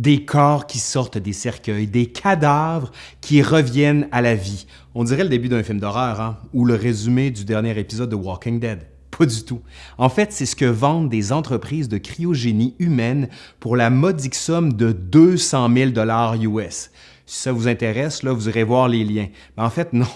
Des corps qui sortent des cercueils, des cadavres qui reviennent à la vie. On dirait le début d'un film d'horreur, hein? ou le résumé du dernier épisode de Walking Dead. Pas du tout. En fait, c'est ce que vendent des entreprises de cryogénie humaine pour la modique somme de 200 000 US. Si ça vous intéresse, là, vous irez voir les liens. Mais en fait, non.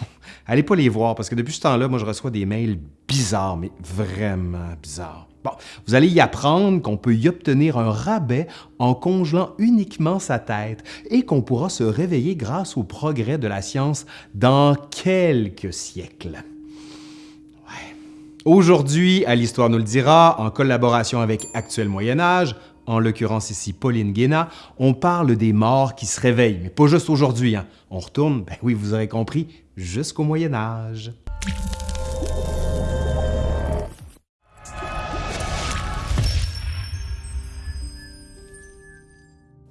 Allez pas les voir parce que depuis ce temps-là, moi, je reçois des mails bizarres, mais vraiment bizarres. Bon, vous allez y apprendre qu'on peut y obtenir un rabais en congelant uniquement sa tête et qu'on pourra se réveiller grâce au progrès de la science dans quelques siècles. Aujourd'hui, à l'Histoire nous le dira, en collaboration avec Actuel Moyen Âge, en l'occurrence ici Pauline Guéna, on parle des morts qui se réveillent, mais pas juste aujourd'hui. Hein. On retourne, ben oui, vous aurez compris, jusqu'au Moyen Âge.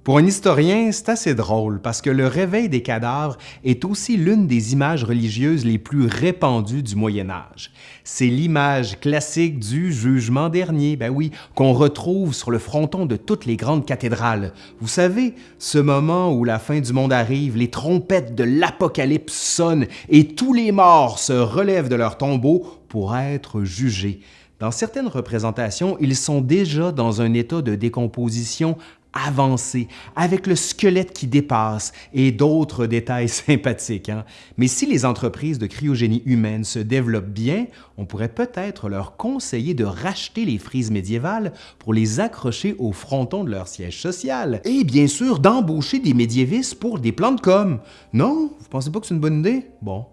Pour un historien, c'est assez drôle parce que le réveil des cadavres est aussi l'une des images religieuses les plus répandues du Moyen Âge. C'est l'image classique du jugement dernier, ben oui, qu'on retrouve sur le fronton de toutes les grandes cathédrales. Vous savez, ce moment où la fin du monde arrive, les trompettes de l'Apocalypse sonnent et tous les morts se relèvent de leur tombeau pour être jugés. Dans certaines représentations, ils sont déjà dans un état de décomposition avancé, avec le squelette qui dépasse et d'autres détails sympathiques. Hein. Mais si les entreprises de cryogénie humaine se développent bien, on pourrait peut-être leur conseiller de racheter les frises médiévales pour les accrocher au fronton de leur siège social. Et bien sûr, d'embaucher des médiévistes pour des plans de com. Non? Vous pensez pas que c'est une bonne idée? Bon,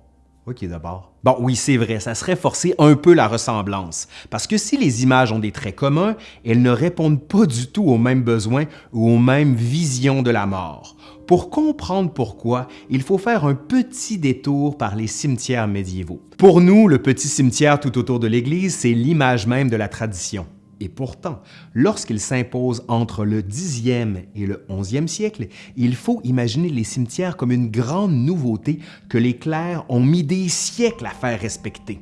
OK d'abord. Bon, oui, c'est vrai, ça serait forcer un peu la ressemblance. Parce que si les images ont des traits communs, elles ne répondent pas du tout aux mêmes besoins ou aux mêmes visions de la mort. Pour comprendre pourquoi, il faut faire un petit détour par les cimetières médiévaux. Pour nous, le petit cimetière tout autour de l'église, c'est l'image même de la tradition. Et pourtant, lorsqu'il s'impose entre le 10e et le 11e siècle, il faut imaginer les cimetières comme une grande nouveauté que les clercs ont mis des siècles à faire respecter.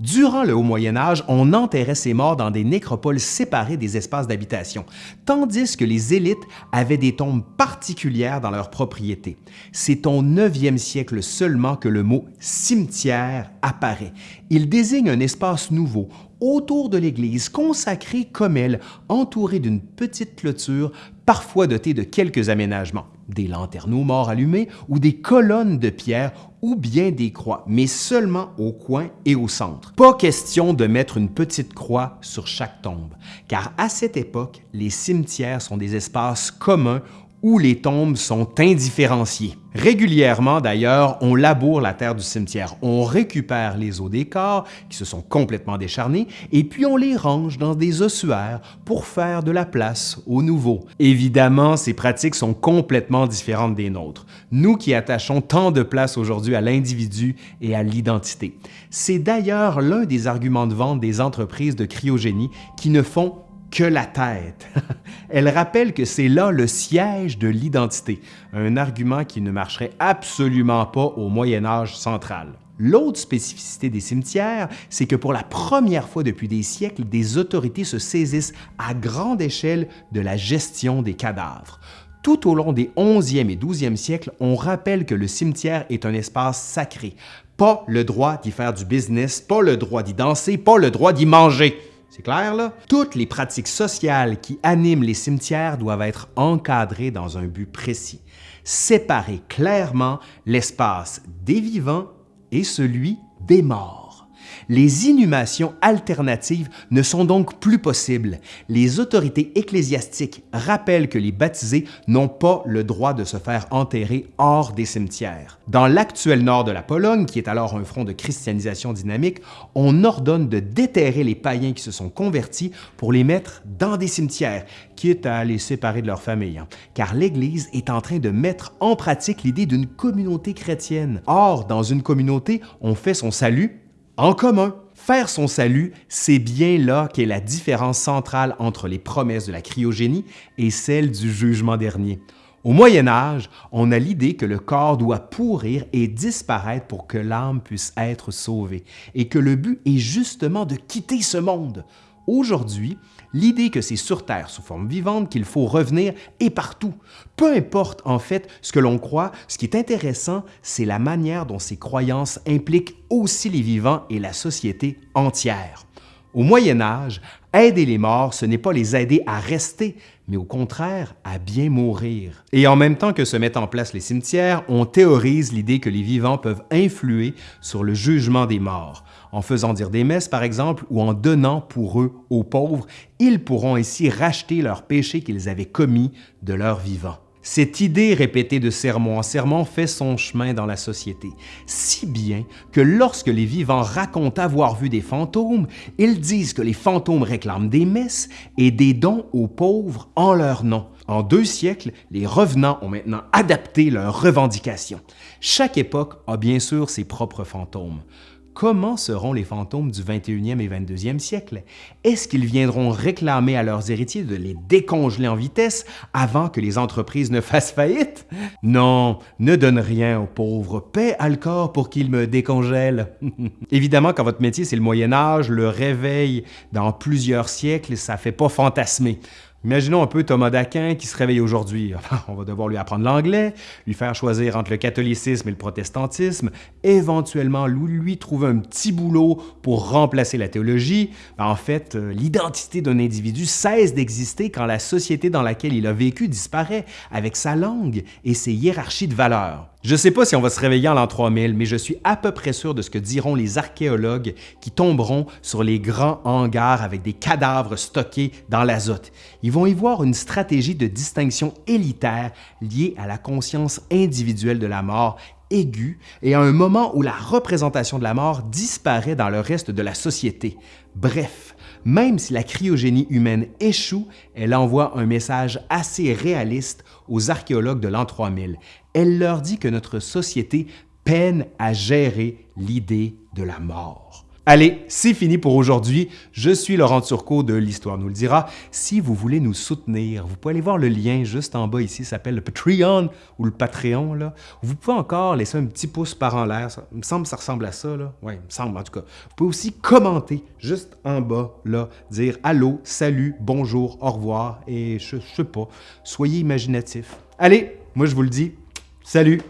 Durant le Haut Moyen Âge, on enterrait ces morts dans des nécropoles séparées des espaces d'habitation, tandis que les élites avaient des tombes particulières dans leurs propriétés. C'est au 9e siècle seulement que le mot « cimetière » apparaît. Il désigne un espace nouveau, autour de l'église, consacrée comme elle, entourée d'une petite clôture, parfois dotée de quelques aménagements, des lanterneaux morts allumés ou des colonnes de pierre ou bien des croix, mais seulement au coin et au centre. Pas question de mettre une petite croix sur chaque tombe, car à cette époque, les cimetières sont des espaces communs où les tombes sont indifférenciées. Régulièrement, d'ailleurs, on laboure la terre du cimetière, on récupère les os des corps qui se sont complètement décharnés et puis on les range dans des ossuaires pour faire de la place aux nouveaux. Évidemment, ces pratiques sont complètement différentes des nôtres, nous qui attachons tant de place aujourd'hui à l'individu et à l'identité. C'est d'ailleurs l'un des arguments de vente des entreprises de cryogénie qui ne font que la tête. Elle rappelle que c'est là le siège de l'identité, un argument qui ne marcherait absolument pas au Moyen Âge central. L'autre spécificité des cimetières, c'est que pour la première fois depuis des siècles, des autorités se saisissent à grande échelle de la gestion des cadavres. Tout au long des 11e et 12e siècles, on rappelle que le cimetière est un espace sacré. Pas le droit d'y faire du business, pas le droit d'y danser, pas le droit d'y manger. C'est clair, là? Toutes les pratiques sociales qui animent les cimetières doivent être encadrées dans un but précis. Séparer clairement l'espace des vivants et celui des morts. Les inhumations alternatives ne sont donc plus possibles. Les autorités ecclésiastiques rappellent que les baptisés n'ont pas le droit de se faire enterrer hors des cimetières. Dans l'actuel nord de la Pologne, qui est alors un front de christianisation dynamique, on ordonne de déterrer les païens qui se sont convertis pour les mettre dans des cimetières, quitte à les séparer de leur famille, hein. car l'Église est en train de mettre en pratique l'idée d'une communauté chrétienne. Or, dans une communauté, on fait son salut en commun. Faire son salut, c'est bien là qu'est la différence centrale entre les promesses de la cryogénie et celles du jugement dernier. Au Moyen Âge, on a l'idée que le corps doit pourrir et disparaître pour que l'âme puisse être sauvée, et que le but est justement de quitter ce monde. Aujourd'hui, l'idée que c'est sur Terre sous forme vivante qu'il faut revenir est partout. Peu importe en fait ce que l'on croit, ce qui est intéressant, c'est la manière dont ces croyances impliquent aussi les vivants et la société entière. Au Moyen Âge, aider les morts, ce n'est pas les aider à rester, mais au contraire à bien mourir. Et en même temps que se mettent en place les cimetières, on théorise l'idée que les vivants peuvent influer sur le jugement des morts. En faisant dire des messes, par exemple, ou en donnant pour eux aux pauvres, ils pourront ainsi racheter leurs péchés qu'ils avaient commis de leur vivant. Cette idée répétée de sermon en sermon fait son chemin dans la société, si bien que lorsque les vivants racontent avoir vu des fantômes, ils disent que les fantômes réclament des messes et des dons aux pauvres en leur nom. En deux siècles, les revenants ont maintenant adapté leurs revendications. Chaque époque a bien sûr ses propres fantômes comment seront les fantômes du 21e et 22e siècle? Est-ce qu'ils viendront réclamer à leurs héritiers de les décongeler en vitesse avant que les entreprises ne fassent faillite? Non, ne donne rien aux pauvres, paix à le corps pour qu'ils me décongèlent. Évidemment, quand votre métier c'est le Moyen Âge, le réveil dans plusieurs siècles, ça fait pas fantasmer. Imaginons un peu Thomas d'Aquin qui se réveille aujourd'hui. On va devoir lui apprendre l'anglais, lui faire choisir entre le catholicisme et le protestantisme, éventuellement lui trouver un petit boulot pour remplacer la théologie. Ben, en fait, euh, l'identité d'un individu cesse d'exister quand la société dans laquelle il a vécu disparaît, avec sa langue et ses hiérarchies de valeurs. Je ne sais pas si on va se réveiller en l'an 3000, mais je suis à peu près sûr de ce que diront les archéologues qui tomberont sur les grands hangars avec des cadavres stockés dans l'azote. Ils vont y voir une stratégie de distinction élitaire liée à la conscience individuelle de la mort aiguë et à un moment où la représentation de la mort disparaît dans le reste de la société. Bref, même si la cryogénie humaine échoue, elle envoie un message assez réaliste aux archéologues de l'an 3000 elle leur dit que notre société peine à gérer l'idée de la mort. Allez, c'est fini pour aujourd'hui. Je suis Laurent Turcot de l'Histoire nous le dira. Si vous voulez nous soutenir, vous pouvez aller voir le lien juste en bas ici, ça s'appelle le Patreon ou le Patreon. Là. Vous pouvez encore laisser un petit pouce par en l'air. Il me semble ça ressemble à ça. Là. Oui, il me semble en tout cas. Vous pouvez aussi commenter juste en bas, là, dire allô, salut, bonjour, au revoir et je sais pas, soyez imaginatif. Allez, moi je vous le dis, Salut